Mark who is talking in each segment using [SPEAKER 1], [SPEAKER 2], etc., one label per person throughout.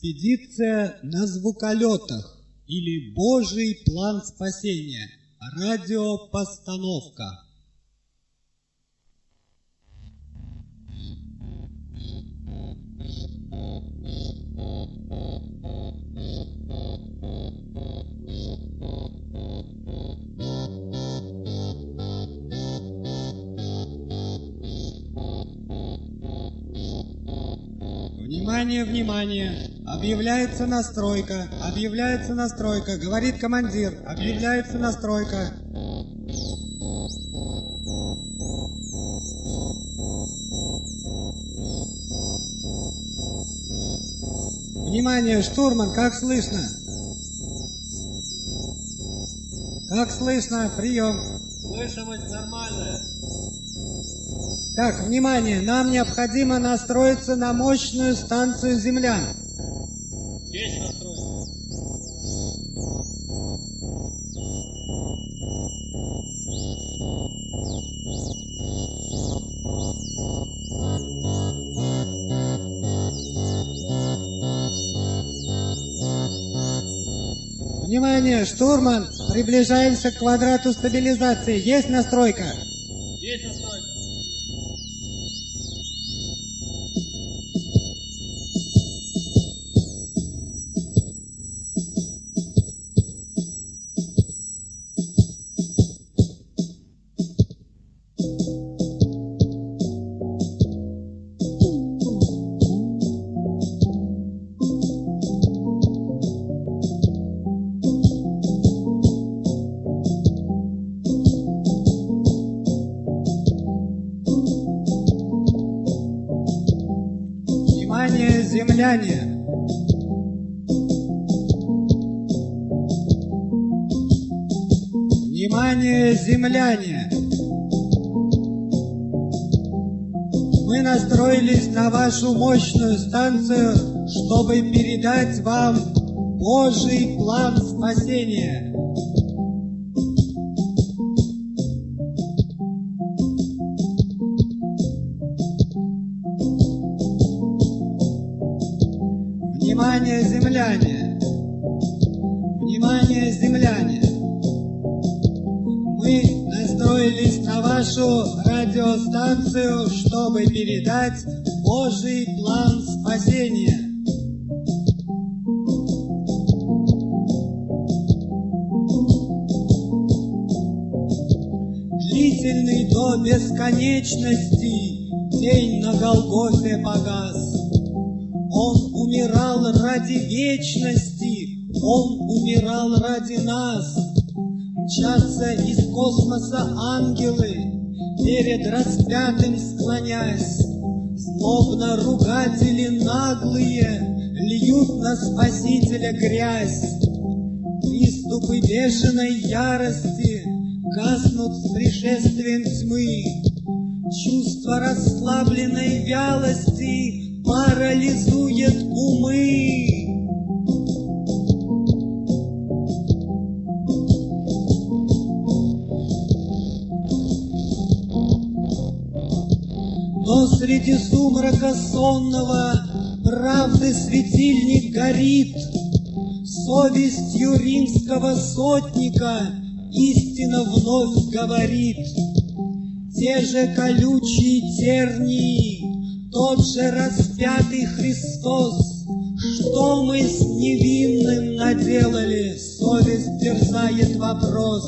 [SPEAKER 1] Экспедиция на звуколетах или Божий план спасения. Радиопостановка. Внимание, внимание! Объявляется настройка, объявляется настройка, говорит командир, объявляется настройка. Внимание, штурман, как слышно? Как слышно? Прием.
[SPEAKER 2] Слышимость нормальная.
[SPEAKER 1] Так, внимание, нам необходимо настроиться на мощную станцию землян.
[SPEAKER 2] Есть настройка.
[SPEAKER 1] Внимание, штурман, приближаемся к квадрату стабилизации. Есть настройка? Земляне! Внимание, земляне! Мы настроились на вашу мощную станцию, чтобы передать вам Божий план спасения. Чтобы передать Божий план спасения. Длительный до бесконечности день на Голгофе погас. Он умирал ради вечности, Он умирал ради нас. Мчатся из космоса ангелы, перед распятым склонясь. Злобно ругатели наглые льют на Спасителя грязь. Приступы бешеной ярости гаснут с пришествием тьмы. Чувство расслабленной вялости парализует умы. Среди сумрака сонного правды светильник горит, Совестью римского сотника истина вновь говорит. Те же колючие тернии, тот же распятый Христос, Что мы с невинным наделали, совесть терзает вопрос.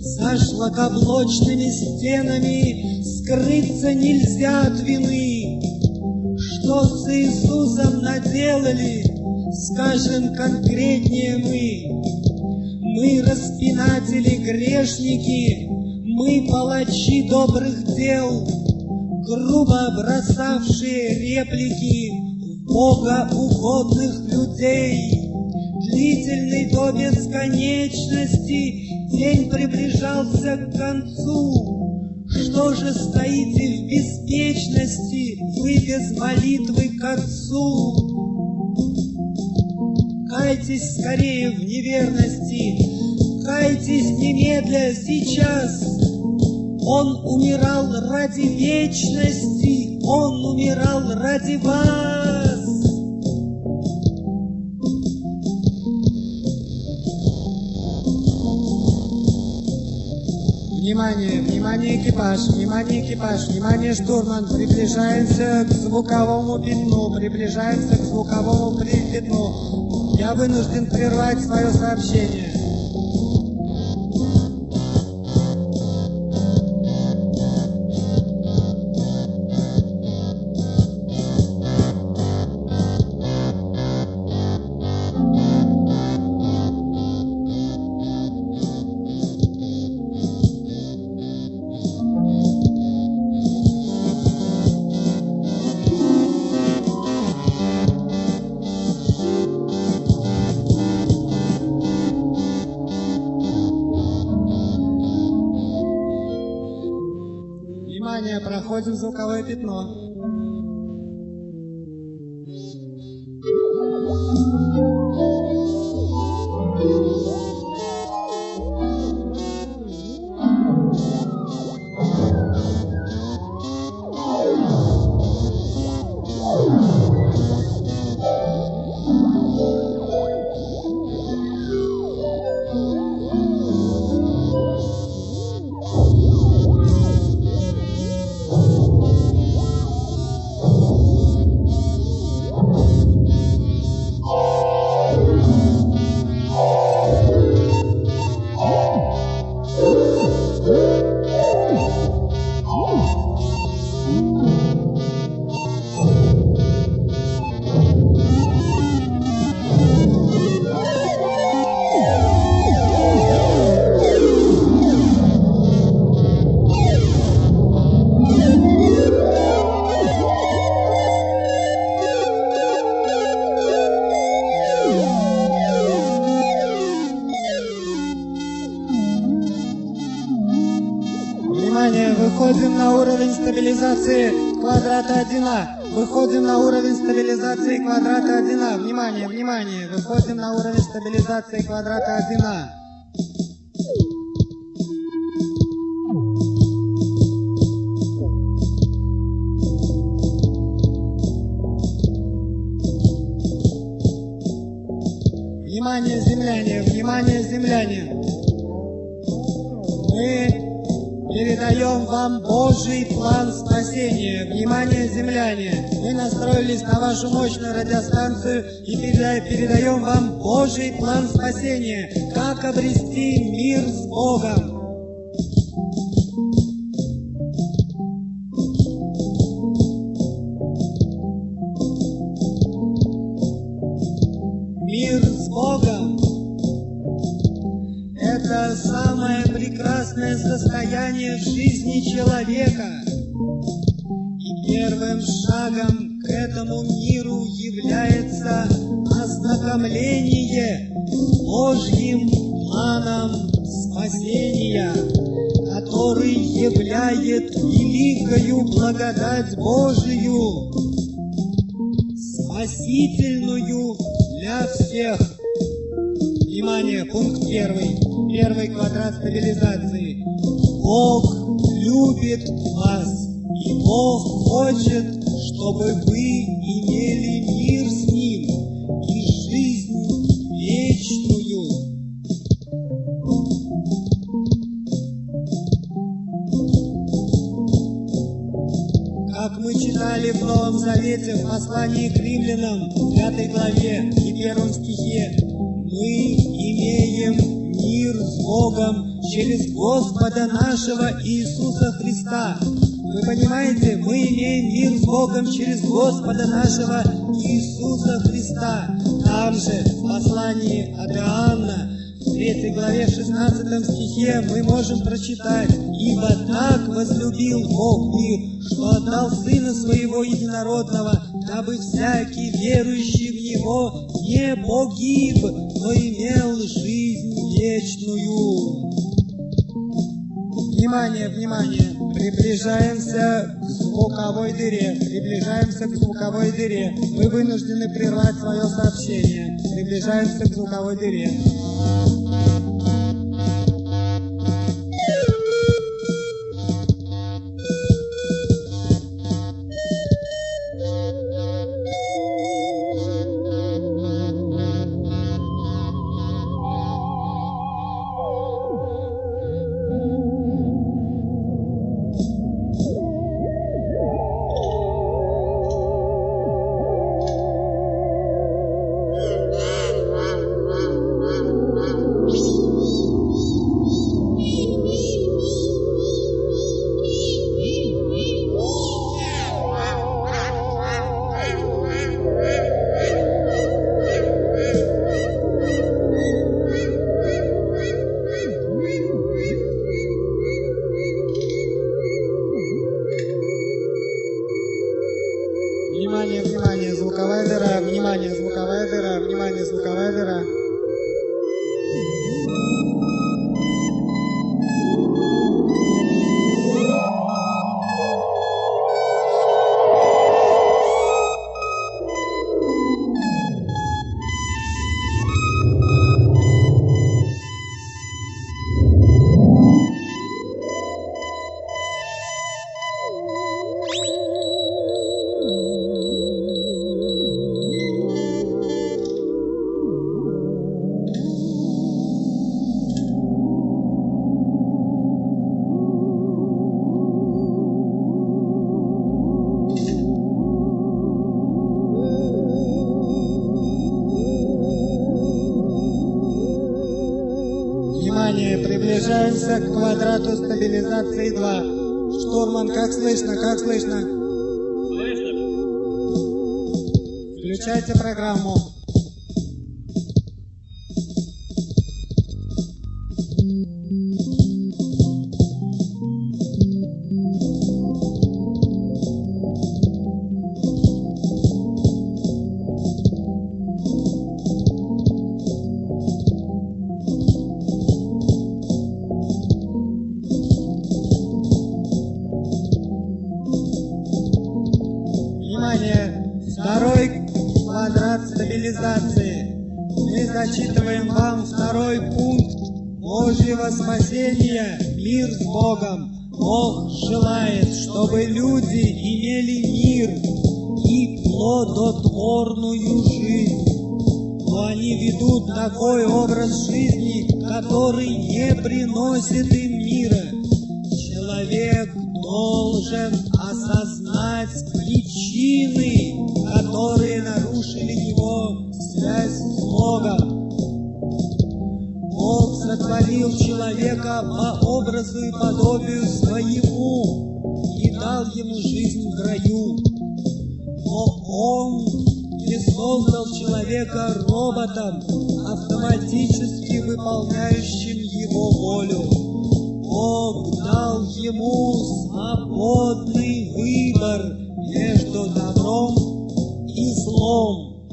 [SPEAKER 1] За шлакоблочными стенами скрыться нельзя от вины. Что с Иисусом наделали, скажем конкретнее мы. Мы распинатели грешники, мы палачи добрых дел, грубо бросавшие реплики Бога угодных людей. Длительный до бесконечности день приближался к концу. Что же стоите в беспечности, вы без молитвы к Отцу? Кайтесь скорее в неверности, кайтесь немедля сейчас. Он умирал ради вечности, Он умирал ради вас. Внимание, внимание, экипаж, внимание, экипаж, внимание, штурман. Приближаемся к звуковому пятну, приближаемся к звуковому пятну. Я вынужден прервать свое сообщение. pode usar o carro é 89. Квадрата 1А. Выходим на уровень стабилизации квадрата 1А. Внимание, внимание, выходим на уровень стабилизации квадрата 1А. Божий план спасения. Внимание, земляне! Мы настроились на вашу мощную радиостанцию и переда- передаем вам Божий план спасения. Как обрести мир с Богом. В жизни человека. И первым шагом к этому миру является ознакомление Божьим планом спасения, который являет великою благодать Божию, спасительную для всех. Внимание, пункт первый. Первый квадрат стабилизации. Бог любит вас, и Бог хочет, чтобы вы имели мир с Ним и жизнь вечную. Как мы читали в Новом Завете в послании к римлянам, 5 главе и первом стихе, мы имеем мир с Богом через Господа нашего Иисуса Христа. Вы понимаете, мы имеем мир с Богом через Господа нашего Иисуса Христа. Там же, в послании от Иоанна, в 3 главе, в 16 стихе мы можем прочитать «Ибо так возлюбил Бог мир, что отдал Сына Своего Единородного, дабы всякий верующий в Него не погиб, но имел жизнь вечную». Внимание, внимание! Приближаемся к звуковой дыре. Приближаемся к звуковой дыре. Мы вынуждены прервать свое сообщение. Приближаемся к звуковой дыре. Приближаемся к квадрату стабилизации 2. Штурман, как слышно, как слышно?
[SPEAKER 2] Слышно?
[SPEAKER 1] Включайте программу. Плодотворную жизнь. Но они ведут такой образ жизни, который не приносит им мира. Человек должен осознать причины, которые нарушили его связь с Богом. Бог сотворил человека по образу и подобию своему и дал ему жизнь в раю. Но Он не создал человека роботом, автоматически выполняющим его волю. Бог дал ему свободный выбор между добром и злом.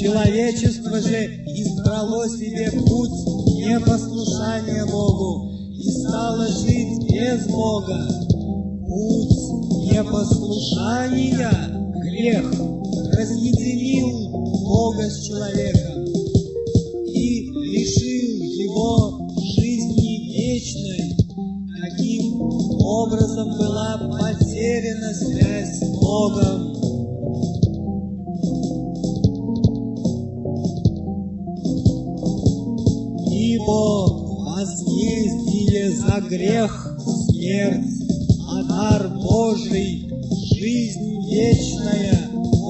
[SPEAKER 1] Человечество же избрало себе путь непослушания Богу и стало жить без Бога. Путь непослушания, грех, разъединил Бога с человеком и лишил его жизни вечной. Таким образом была потеряна связь с Богом. Ибо возмездие за грех смерть, а дар Божий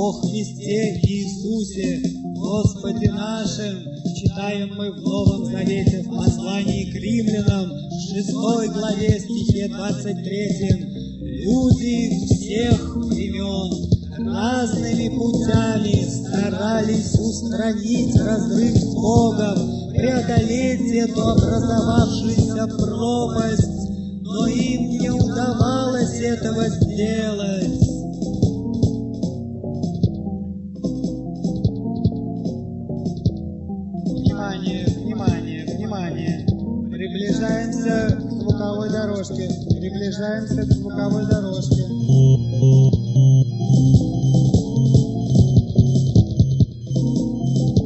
[SPEAKER 1] во Христе Иисусе, Господе нашим, читаем мы в Новом Завете в послании к римлянам, в 6 главе стихе 23. Люди всех времен разными путями старались устранить разрыв с Богом, преодолеть эту образовавшуюся пропасть, но им не удавалось этого сделать. Приближаемся к звуковой дорожке.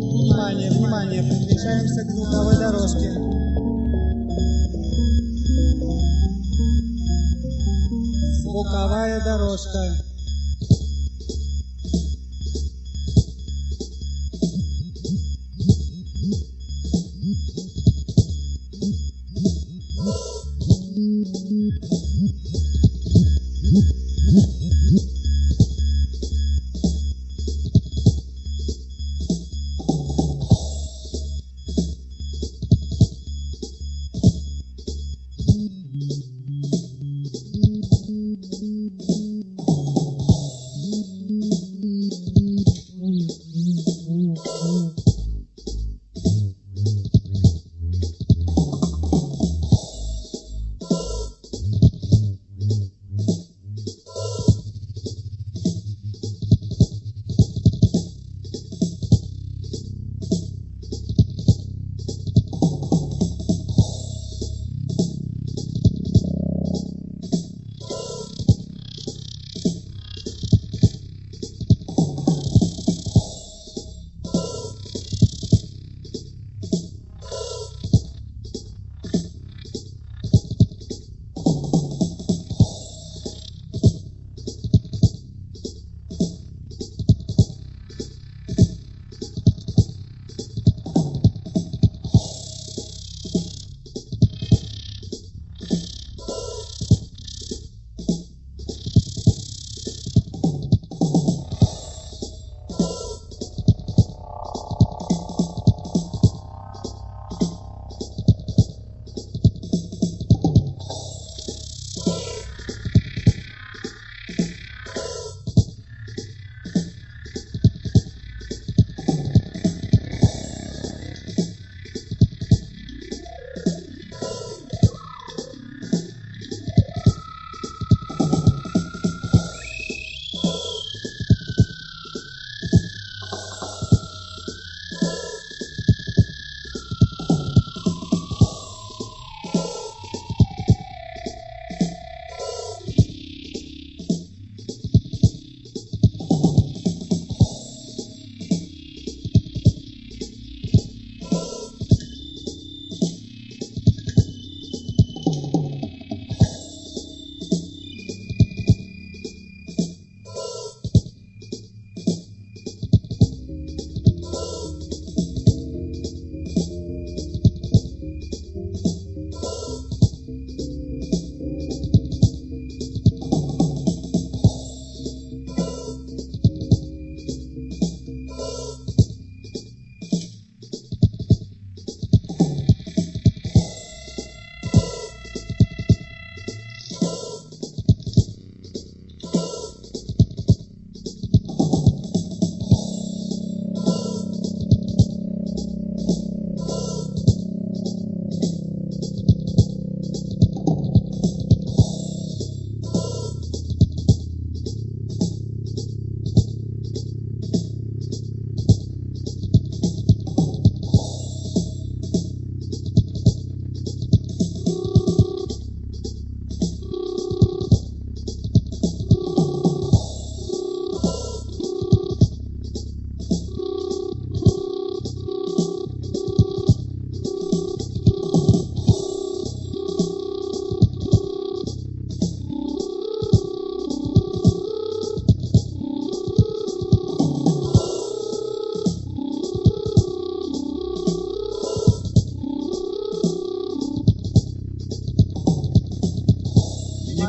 [SPEAKER 1] Внимание, внимание, приближаемся к звуковой дорожке. Звуковая дорожка.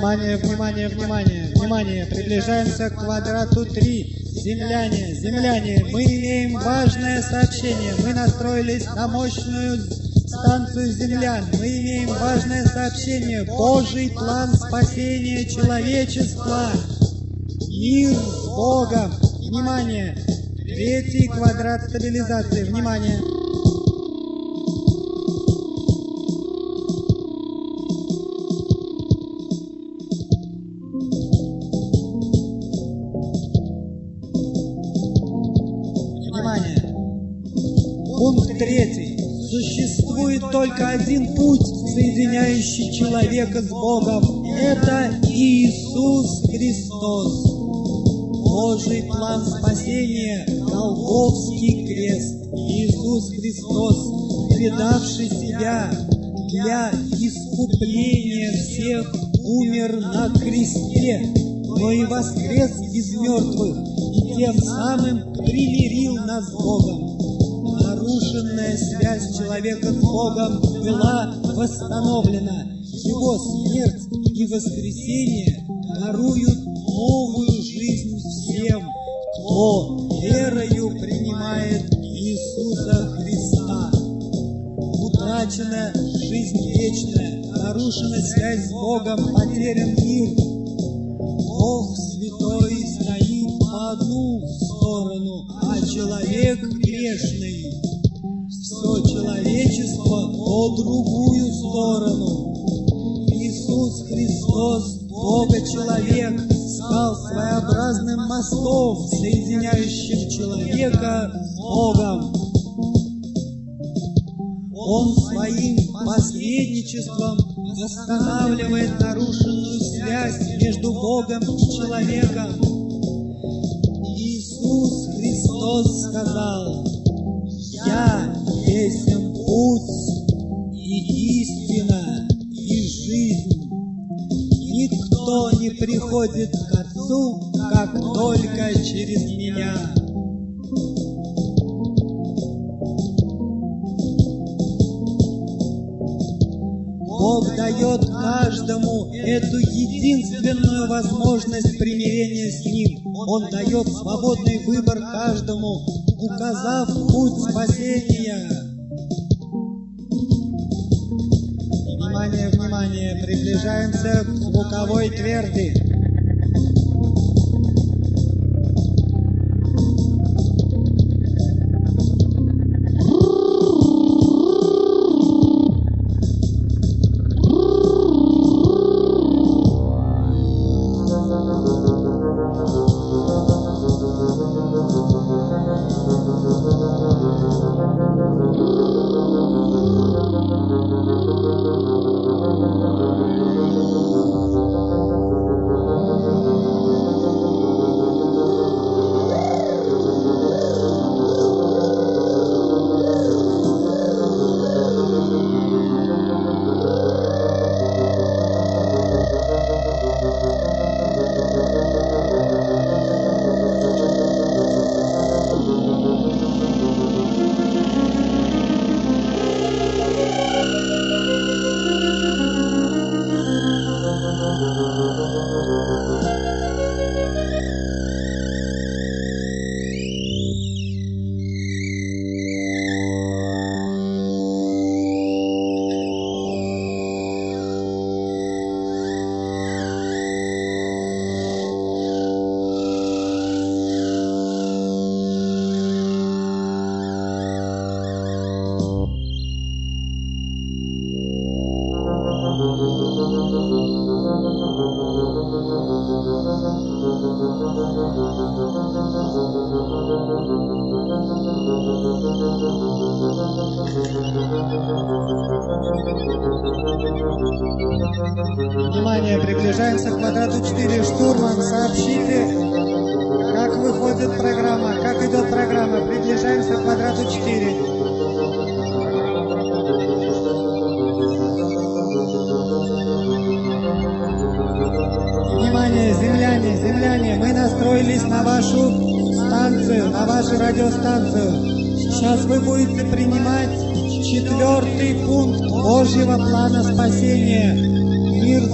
[SPEAKER 1] Внимание, внимание, внимание, внимание. Приближаемся к квадрату 3. Земляне, земляне, мы имеем важное сообщение. Мы настроились на мощную станцию землян. Мы имеем важное сообщение. Божий план спасения человечества. Мир с Богом. Внимание. Третий квадрат стабилизации. Внимание. Только один путь, соединяющий человека с Богом. Это Иисус Христос. Божий план спасения – Голговский крест. Иисус Христос, предавший себя для искупления всех, умер на кресте, но и воскрес из мертвых, и тем самым примирил нас с Богом. Нарушенная связь человека с Богом была восстановлена. Его смерть и воскресение даруют новую жизнь всем, кто верою принимает Иисуса Христа. Утрачена жизнь вечная, нарушена связь с Богом, потерян мир. Бог Святой стоит по одну сторону, а человек грешный. Все человечество по другую сторону. Иисус Христос, Бога-человек, стал своеобразным мостом, соединяющим человека с Богом. Он своим посредничеством восстанавливает нарушенную связь между Богом и человеком. Иисус Христос сказал, приходит к Отцу, как только через Меня». Бог дает каждому эту единственную возможность примирения с Ним. Он дает свободный выбор каждому, указав путь спасения. Внимание, внимание, приближаемся к звуковой тверди.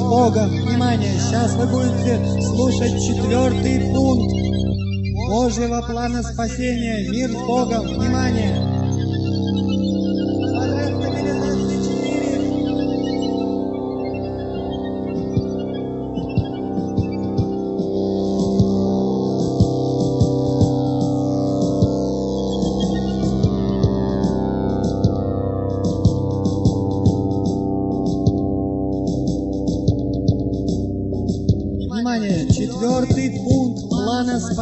[SPEAKER 1] Богом. Внимание, сейчас вы будете слушать четвертый пункт Божьего плана спасения. Мир с Богом. Внимание.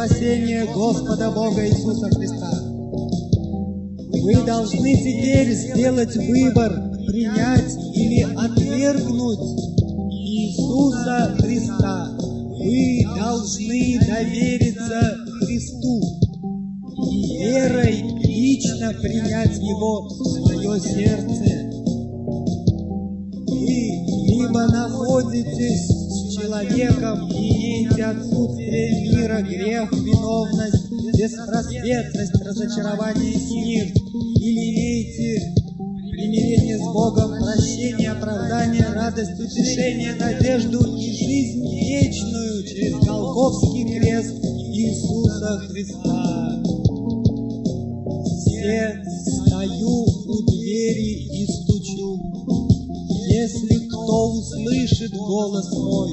[SPEAKER 1] Плана спасения Господа Бога Иисуса Христа. Вы должны теперь сделать выбор, принять или отвергнуть Иисуса Христа. Вы должны довериться Христу и верой лично принять Его в свое сердце. Вы либо находитесь человеком и имеете отсутствие мира, грех, виновность, беспросветность, разочарование и смерть, или имеете примирение с Богом, прощение, оправдание, радость, утешение, надежду и жизнь вечную через Голгофский крест Иисуса Христа. Все стою у двери и стучу. Если кто услышит голос мой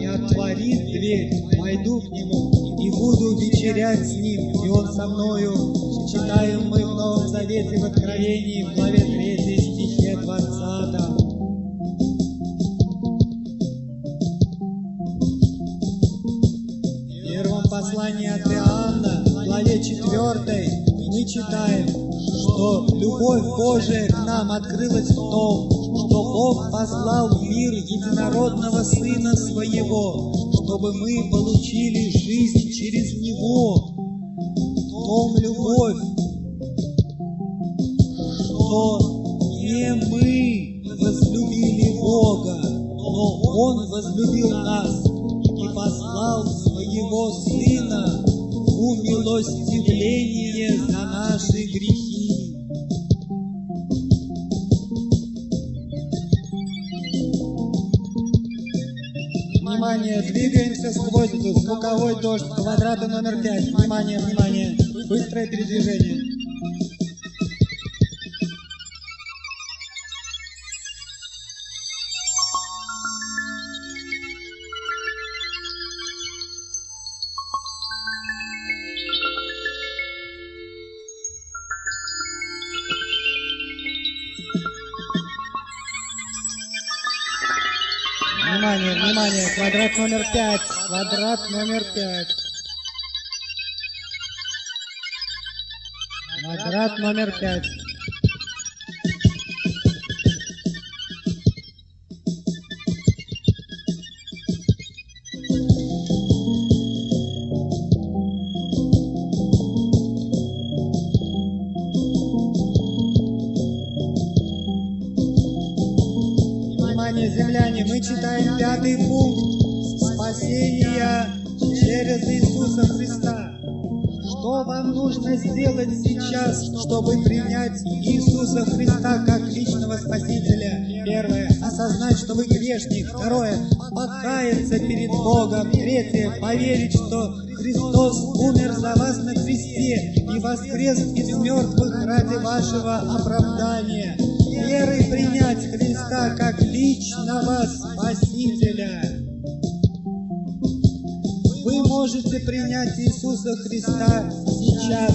[SPEAKER 1] и отворит дверь, пойду к нему и буду вечерять с ним, и он со мною. Читаем мы в Новом Завете в Откровении, в главе 3 стихе 20. В первом послании от Иоанна, в главе 4, мы читаем, что любовь Божия к нам открылась в том, что Бог послал в мир единородного Сына Своего, чтобы мы получили жизнь через Него. Том любовь, что не мы возлюбили Бога, но Он возлюбил нас и послал Своего Сына умилостивление за наши грехи. Внимание, двигаемся сквозь звуковой дождь квадрата номер 5. Внимание, внимание, быстрое передвижение. Внимание, внимание, квадрат номер пять, квадрат номер пять. Квадрат номер пять. Умер за вас на кресте и воскрес из мертвых ради вашего оправдания. Верой принять Христа как личного Спасителя. Вы можете принять Иисуса Христа сейчас,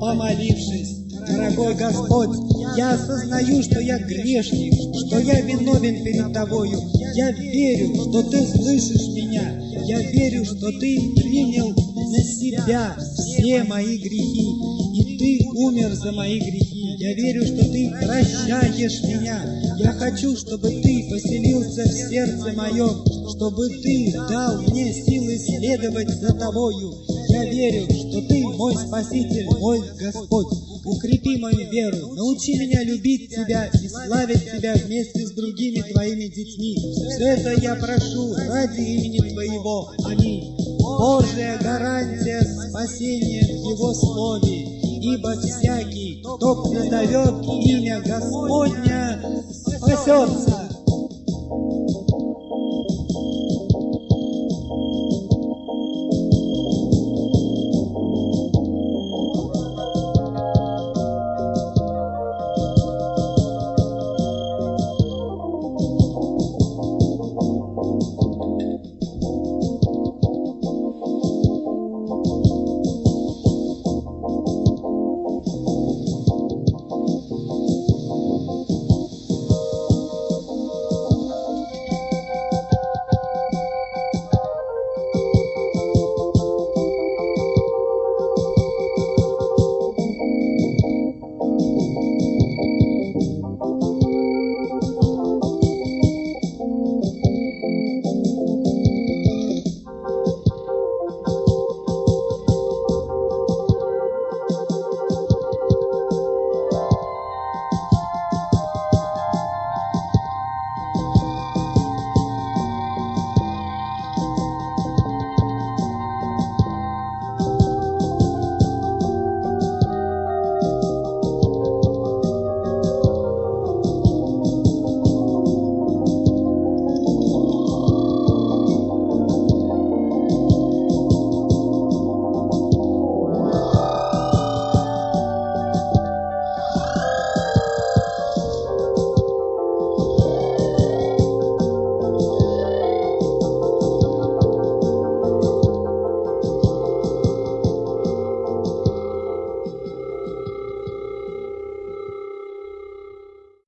[SPEAKER 1] помолившись. Дорогой Господь, я осознаю, что я грешник, что я виновен перед Тобою. Я верю, что Ты слышишь меня. Я верю, что Ты принял на себя все мои грехи, и Ты умер за мои грехи. Я верю, что Ты прощаешь меня. Я хочу, чтобы Ты поселился в сердце моем, чтобы Ты дал мне силы следовать за Тобою. Я верю, что Ты мой Спаситель, мой Господь. Укрепи мою веру, научи меня любить Тебя и славить Тебя вместе с другими Твоими детьми. Все это я прошу ради имени Твоего. Аминь. Божья гарантия спасения в Его Слове, ибо всякий, кто призовет имя Господня, спасется.